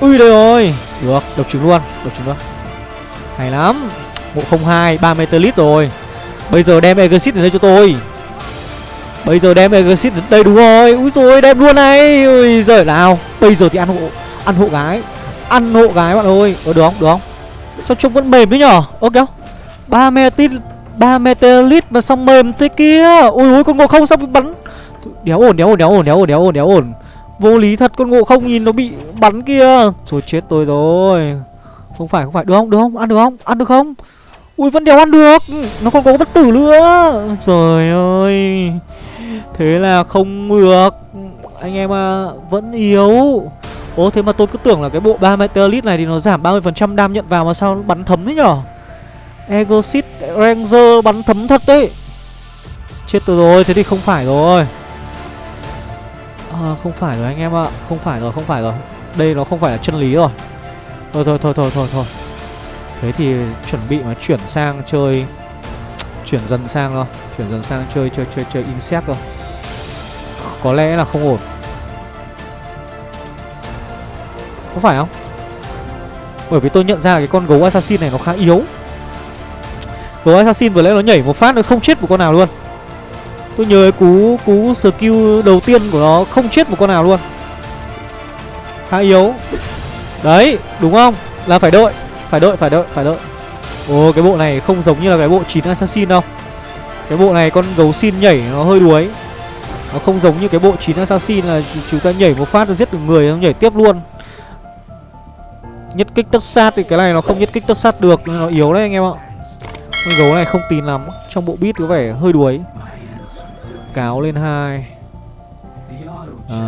Ui đây rồi. Được, độc trứng luôn Độc trứng luôn. Hay lắm. Ngộ 02, 3 meter rồi. Bây giờ đem Exit đến đây cho tôi. Bây giờ đem Exit đến đây đúng rồi. Úi rồi đem luôn này. Ui giời nào Bây giờ thì ăn hộ Ăn hộ gái. Ăn hộ gái bạn ơi. Ờ được không, được không? Sao trông vẫn mềm thế nhở? Ơ kéo. 3 meter ba meteorite mà xong mềm thế kia? Ui ui con ngộ không sao bị bắn. Đéo ổn đéo ổn đéo ổn đéo ổn đéo ổn đéo ổn. Vô lý thật con ngộ không nhìn nó bị bắn kia. Rồi chết tôi rồi. Không phải không phải. Được không? Được không? Ăn được không? Ăn được không? Ui vẫn đéo ăn được. Nó còn có bất tử nữa. Trời ơi thế là không được. Anh em à vẫn yếu. Ố thế mà tôi cứ tưởng là cái bộ 3 Meteorite này thì nó giảm 30% đam nhận vào mà sao nó bắn thấm thế nhở? Egosit Ranger bắn thấm thật đấy. Chết tôi rồi, thế thì không phải rồi. À, Không phải rồi anh em ạ Không phải rồi, không phải rồi. Đây nó không phải là chân lý rồi. Thôi thôi thôi thôi thôi thôi. Thế thì chuẩn bị mà chuyển sang chơi Chuyển dần sang thôi. Chuyển dần sang chơi chơi chơi chơi insect thôi. Có lẽ là không ổn. Có phải không? Bởi vì tôi nhận ra cái con gấu assassin này nó khá yếu. Gấu assassin vừa nãy nó nhảy một phát nó không chết một con nào luôn. Tôi nhớ cú cú skill đầu tiên của nó không chết một con nào luôn. Khá yếu. Đấy, đúng không? Là phải đợi Phải đợi phải đợi phải đợi. Ồ cái bộ này không giống như là cái bộ 9 assassin đâu. Cái bộ này con gấu xin nhảy nó hơi đuối. Nó không giống như cái bộ 9 assassin là chúng ta nhảy một phát nó giết được người nó nhảy tiếp luôn. Nhất kích tất sát thì cái này nó không nhất kích tất sát được Nên nó yếu đấy anh em ạ. Con gấu này không tin lắm Trong bộ beat có vẻ hơi đuối. Cáo lên hai. À,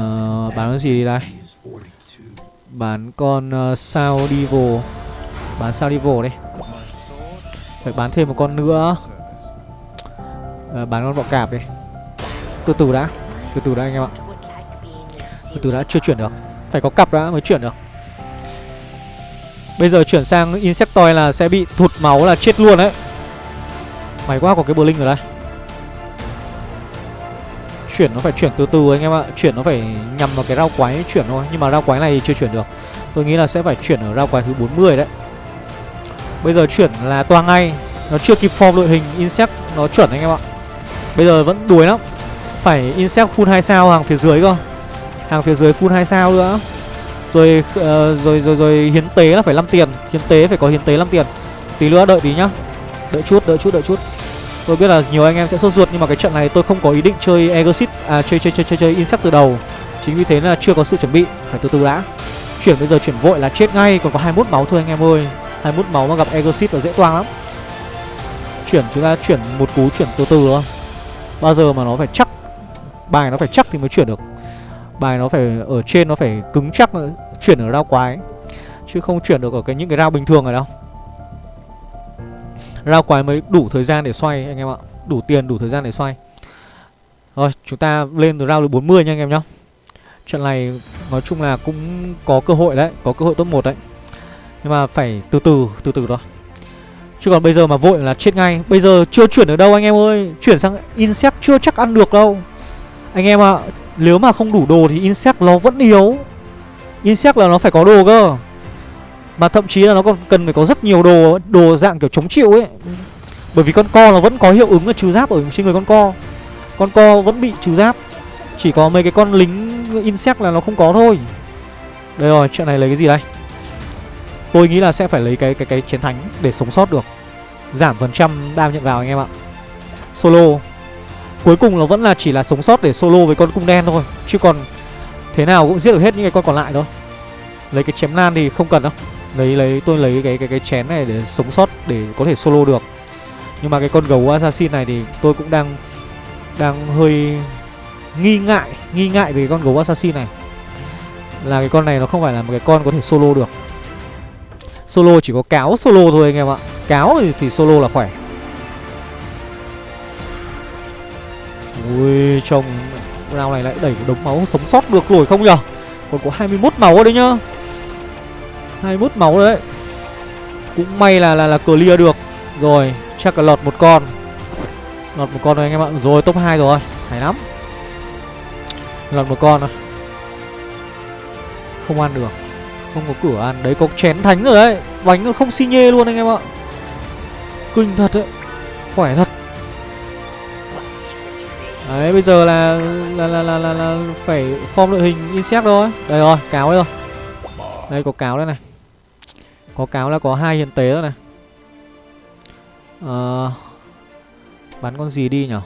Bán cái gì đi đây? Bán con uh, sao Devil Bán sao Devil đây. Phải bán thêm một con nữa. À, Bán con bọ cạp đi. Từ từ đã. Từ từ đã anh em ạ. Từ từ đã chưa chuyển được. Phải có cặp đã mới chuyển được. Bây giờ chuyển sang Insectoid là sẽ bị thụt máu là chết luôn đấy. May quá có cái Blink ở đây. Chuyển nó phải chuyển từ từ anh em ạ. Chuyển nó phải nhằm vào cái rau quái chuyển thôi. Nhưng mà rau quái này chưa chuyển được. Tôi nghĩ là sẽ phải chuyển ở rau quái thứ 40 đấy. Bây giờ chuyển là toa ngay. Nó chưa kịp form đội hình Insect Nó chuẩn anh em ạ. Bây giờ vẫn đuối lắm. Phải Insect full 2 sao hàng phía dưới cơ. Hàng phía dưới full 2 sao nữa. Rồi, uh, rồi rồi rồi hiến tế là phải 5 tiền. Hiến tế phải có hiến tế 5 tiền. Tí nữa đợi tí nhá. Đợi chút, đợi chút, đợi chút. Tôi biết là nhiều anh em sẽ sốt ruột nhưng mà cái trận này tôi không có ý định chơi Exit à chơi chơi chơi chơi chơi Insect từ đầu. Chính vì thế là chưa có sự chuẩn bị, phải từ từ đã. Chuyển bây giờ chuyển vội là chết ngay, còn có 21 máu thôi anh em ơi. 21 máu mà gặp Exit là dễ toang lắm. Chuyển, chúng ta chuyển một cú chuyển từ từ thôi. Bao giờ mà nó phải chắc, bài nó phải chắc thì mới chuyển được. Bài nó phải ở trên, nó phải cứng chắc chuyển ở rau quái chứ không chuyển được ở cái những cái rau bình thường này đâu. Rao quái mới đủ thời gian để xoay, anh em ạ Đủ tiền, đủ thời gian để xoay Rồi, chúng ta lên từ rao được 40 nha, anh em nhá Trận này nói chung là cũng có cơ hội đấy, Có cơ hội top 1 đấy nhưng mà phải từ từ từ từ thôi. Chứ còn bây giờ mà vội là chết ngay. Bây giờ chưa chuyển được đâu anh em ơi. Chuyển sang Insect chưa chắc ăn được đâu. Anh em ạ Nếu mà không đủ đồ thì Insect nó vẫn yếu. Insect là nó phải có đồ cơ. Mà thậm chí là nó còn cần phải có rất nhiều đồ Đồ dạng kiểu chống chịu ấy. Bởi vì con co nó vẫn có hiệu ứng là trừ giáp ở trên người con co. Con co vẫn bị trừ giáp. Chỉ có mấy cái con lính insect là nó không có thôi. Đây rồi, chuyện này lấy cái gì đây? Tôi nghĩ là sẽ phải lấy cái cái cái chiến thánh để sống sót được. Giảm phần trăm đam nhận vào anh em ạ. Solo. Cuối cùng nó vẫn là chỉ là sống sót để solo với con cung đen thôi, Chứ còn thế nào cũng giết được hết những cái con còn lại thôi. Lấy cái chém nan thì không cần đâu. Lấy lấy, tôi lấy cái cái cái chén này để sống sót để có thể solo được. Nhưng mà cái con gấu assassin này thì tôi cũng đang đang hơi nghi ngại nghi ngại về con gấu assassin này. Là cái con này nó không phải là một cái con có thể solo được solo chỉ có cáo solo thôi anh em ạ. Cáo thì, thì solo là khỏe. Ui trông round này lại đẩy một đống máu sống sót được rồi không nhở? Còn có 21 máu đấy nhá. 21 máu đấy. Cũng may là là là clear được. Rồi chắc là lọt một con. Lọt một con rồi anh em ạ. Rồi top 2 rồi. Hay lắm. Lọt một con rồi Không ăn được. Không có cửa ăn. Đấy có chén thánh rồi đấy Bánh nó không xi nhê luôn anh em ạ. Kinh thật đấy Khỏe thật. Đấy bây giờ là là là là là, là phải form đội hình insect thôi. Đây rồi, cáo đây rồi. Đây có cáo đây này. Có cáo là có hai hiện tế rồi này. Ờ Bắn con gì đi nhở?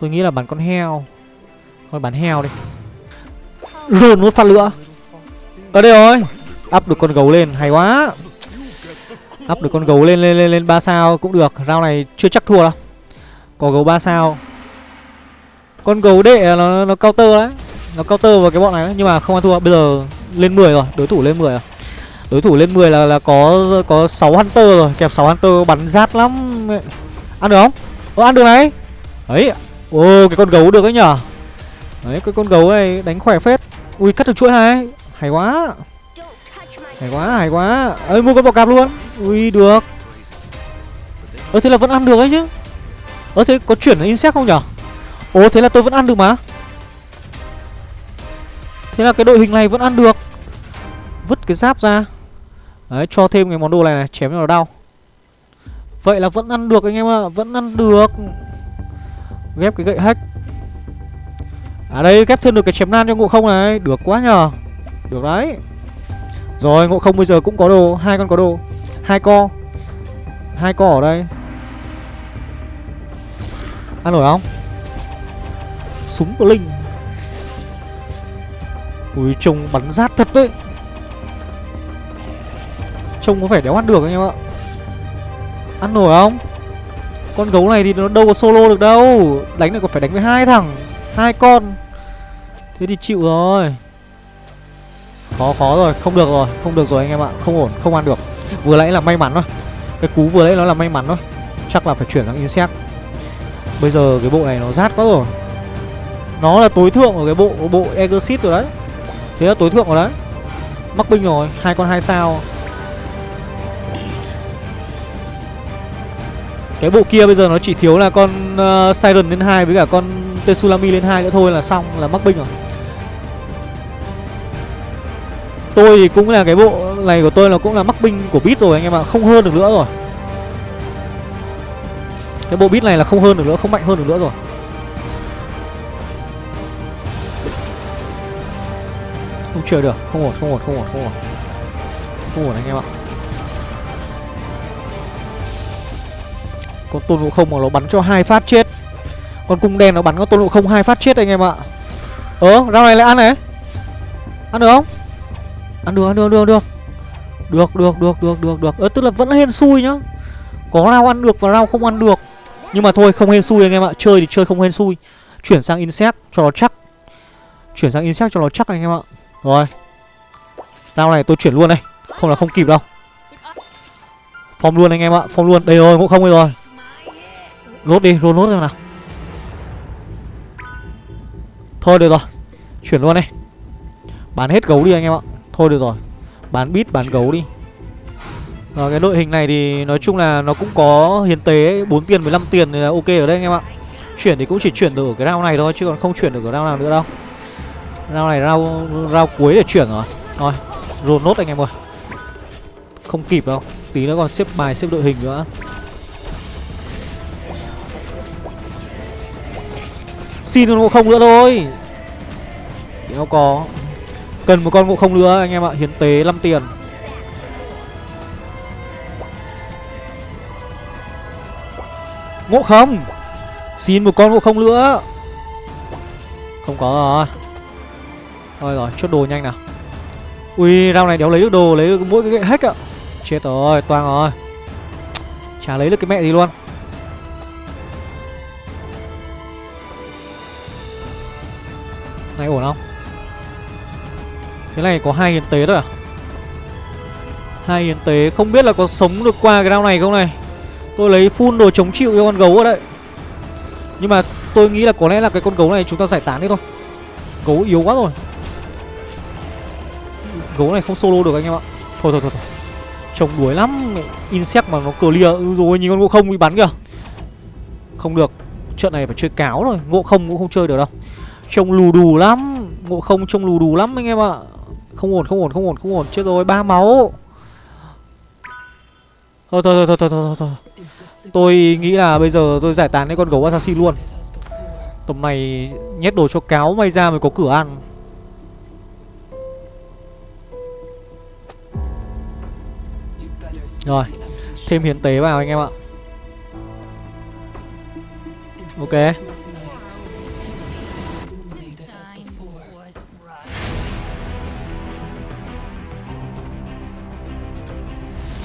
Tôi nghĩ là bắn con heo. Thôi bắn heo đi. Rồn một phát lửa. Ở đây rồi. Up được con gấu lên hay quá. Up được con gấu lên lên lên lên ba sao cũng được. Rau này chưa chắc thua đâu. Có gấu 3 sao. Con gấu đệ nó, nó counter đấy. Nó counter vào cái bọn này đấy Nhưng mà không ăn thua. Bây giờ lên 10 rồi đối thủ lên 10 rồi. Đối thủ lên 10 là là có có 6 hunter rồi. Kẹp 6 hunter bắn rát lắm. Ăn được không? Ơ ăn được này. Ấy ô cái con gấu được đấy nhở. Đấy cái con gấu này đánh khỏe phết. Ui cắt được chuỗi này hay quá. Hay quá hay quá. Ơi mua con bò cạp luôn. Ui được. Ơ thế là vẫn ăn được ấy chứ. Ơ thế có chuyển insect không nhở? Ồ thế là tôi vẫn ăn được mà. Thế là cái đội hình này vẫn ăn được. Vứt cái giáp ra. Đấy cho thêm cái món đồ này này chém cho nó đau. Vậy là vẫn ăn được anh em ạ vẫn ăn được. Ghép cái gậy hack. À đây ghép thêm được cái chém nan cho ngộ không này. Được quá nhờ được đấy. Rồi, ngộ không bây giờ cũng có đồ. Hai con có đồ. Hai co. Hai co ở đây. Ăn nổi không? Súng của linh. Ui, trông bắn rát thật đấy. Trông có vẻ đéo ăn được anh em ạ. Ăn nổi không? Con gấu này thì nó đâu có solo được đâu. Đánh này còn phải đánh với hai thằng. Hai con. Thế thì chịu rồi khó khó rồi. Không được rồi. Không được rồi anh em ạ. Không ổn. Không ăn được. Vừa nãy là may mắn thôi. Cái cú vừa nãy nó là may mắn thôi. Chắc là phải chuyển sang insect. Bây giờ cái bộ này nó rát quá rồi. Nó là tối thượng ở cái bộ bộ exit rồi đấy. Thế là tối thượng rồi đấy. Mắc binh rồi. Hai con hai sao. Cái bộ kia bây giờ nó chỉ thiếu là con uh, siren lên hai với cả con tetsulami lên hai nữa thôi là xong là mắc binh rồi. Tôi thì cũng là cái bộ này của tôi là cũng là mắc binh của bit rồi anh em ạ, không hơn được nữa rồi. Cái bộ bit này là không hơn được nữa, không mạnh hơn được nữa rồi. Không chơi được, không ổn không ổn không ổn không ổn. Không ổn anh em ạ. Con tôn ngộ không mà nó bắn cho hai phát chết. Con cung đen nó bắn con tôn ngộ không hai phát chết anh em ạ. Ơ rau này lại ăn này. Ăn được không? Ăn được ăn được được được. Được được được được được được. Ơ, tức là vẫn hên xui nhá. Có rau ăn được và rau không ăn được. Nhưng mà thôi, không hên xui anh em ạ. Chơi thì chơi không hên xui. Chuyển sang insect cho nó chắc. Chuyển sang insect cho nó chắc anh em ạ. Rồi. Rau này tôi chuyển luôn đây. Không là không kịp đâu. Phong luôn anh em ạ Phong luôn. Đây rồi cũng không rồi. Lốt đi Roll lốt nào. Thôi, được rồi. Chuyển luôn đây. Bán hết gấu đi anh em ạ. Thôi được rồi, Bán bít, bán gấu đi. Rồi cái đội hình này thì nói chung là nó cũng có hiến tế 4 tiền 15 tiền thì là ok ở đây anh em ạ. Chuyển thì cũng chỉ chuyển được ở cái round này thôi, Chứ còn không chuyển được ở round nào nữa đâu. Rau này rau rau cuối để chuyển rồi. Rồi, Roll nốt anh em ơi. Không kịp đâu, Tí nữa còn xếp bài, xếp đội hình nữa. Xin luôn không nữa thôi. Đéo có. Cần một con ngộ không nữa anh em ạ. Hiến tế 5 tiền. Ngộ không? Xin một con ngộ không nữa Không có rồi Thôi rồi, chốt đồ nhanh nào. Ui, rau này đéo lấy được đồ, lấy được mỗi cái gậy hack ạ. Chết rồi, toang rồi. Chả lấy được cái mẹ gì luôn. Này ổn không? Cái này có hai hiến tế thôi à? hai hiến tế, không biết là có sống được qua cái đao này không này? Tôi lấy full đồ chống chịu cho con gấu ở đây Nhưng mà tôi nghĩ là có lẽ là cái con gấu này chúng ta giải tán đi thôi. Gấu yếu quá rồi. Gấu này không solo được anh em ạ. Thôi thôi thôi, thôi. Trông đuối lắm. Insect mà nó clear ừ, rồi nhìn con ngộ không bị bắn kìa. Không được. Trận này phải chơi cáo rồi Ngộ không cũng không chơi được đâu. Trông lù đù lắm. Ngộ không trông lù đù lắm anh em ạ. Không ổn không ổn không ổn không ổn. Chết rồi, ba máu. Thôi thôi thôi thôi thôi thôi Tôi nghĩ là bây giờ tôi giải tán cái con gấu assassin luôn. Tầm này nhét đồ cho cáo may ra mới có cửa ăn. Rồi, Thêm hiến tế vào anh em ạ. Ok.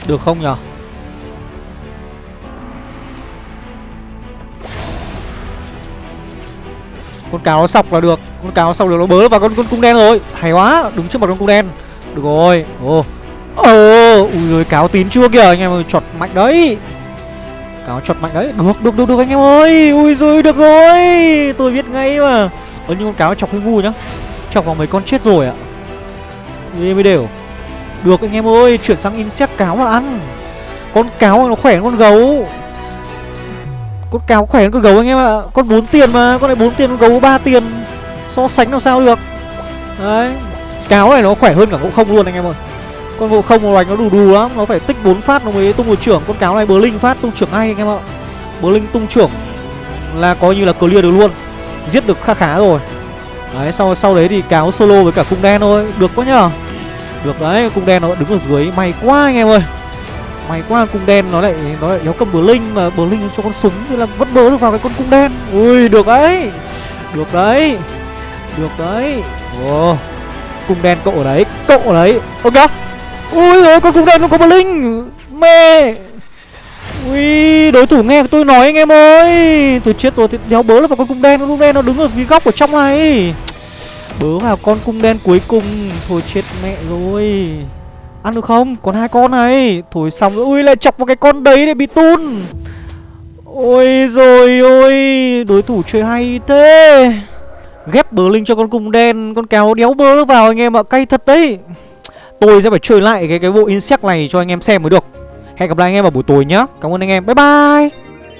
Được không nhở? Con cáo nó sọc là được. Con cáo nó sọc được, nó bớ vào con con cung đen rồi. Hay quá, Đứng trước mặt con cung đen. Được rồi. Ồ. Ồ, Ui rồi cáo tín chưa kìa, anh em ơi, Chọt mạnh đấy. Cáo chọt mạnh đấy. Được được được được, anh em ơi. Ui rồi được rồi. Tôi biết ngay mà. Ơ, nhưng con cáo chọc hơi ngu nhá. Chọc vào mấy con chết rồi ạ. Đi mới đều. Được anh em ơi, Chuyển sang insect cáo mà ăn. Con cáo nó khỏe hơn con gấu. Con cáo khỏe hơn con gấu anh em ạ. Con 4 tiền mà, Con này 4 tiền, con gấu 3 tiền. So sánh làm sao được? Đấy. Cáo này nó khỏe hơn cả ngộ không luôn anh em ơi. Con ngộ không nó đánh nó đù đù lắm, Nó phải tích 4 phát nó mới tung một trưởng. Con cáo này bờ linh phát tung trưởng ngay anh em ạ. Bờ linh tung trưởng Là coi như là clear được luôn. Giết được khá khá rồi. Đấy, sau sau đấy thì cáo solo với cả cung đen thôi. Được quá nhở được đấy cung đen nó đứng ở dưới May quá anh em ơi May quá cung đen nó lại nó lại đéo cầm bờ linh mà bờ linh cho con súng Thế là vẫn bớ được vào cái con cung đen. Ui được đấy. Được đấy. Được đấy. wow Cung đen cậu ở đấy, cậu ở đấy. Ok. Ui ơi con cung đen nó có bờ linh. Mê. Ui, đối thủ nghe tôi nói anh em ơi. Tôi chết rồi thì đéo bớ là vào con cung đen, con cung đen nó đứng ở phía góc ở trong này. Bớ vào con cung đen cuối cùng. Thôi chết mẹ rồi. Ăn được không? Còn hai con này. Thôi xong rồi. Ui, lại chọc vào cái con đấy để bị tun. Ôi rồi, ôi. Đối thủ chơi hay thế. Ghép bờ linh cho con cung đen. Con kéo đéo bớ vào anh em ạ. Cay thật đấy. Tôi sẽ phải chơi lại cái cái bộ insect này cho anh em xem mới được. Hẹn gặp lại anh em vào buổi tối nhá. Cảm ơn anh em. Bye bye.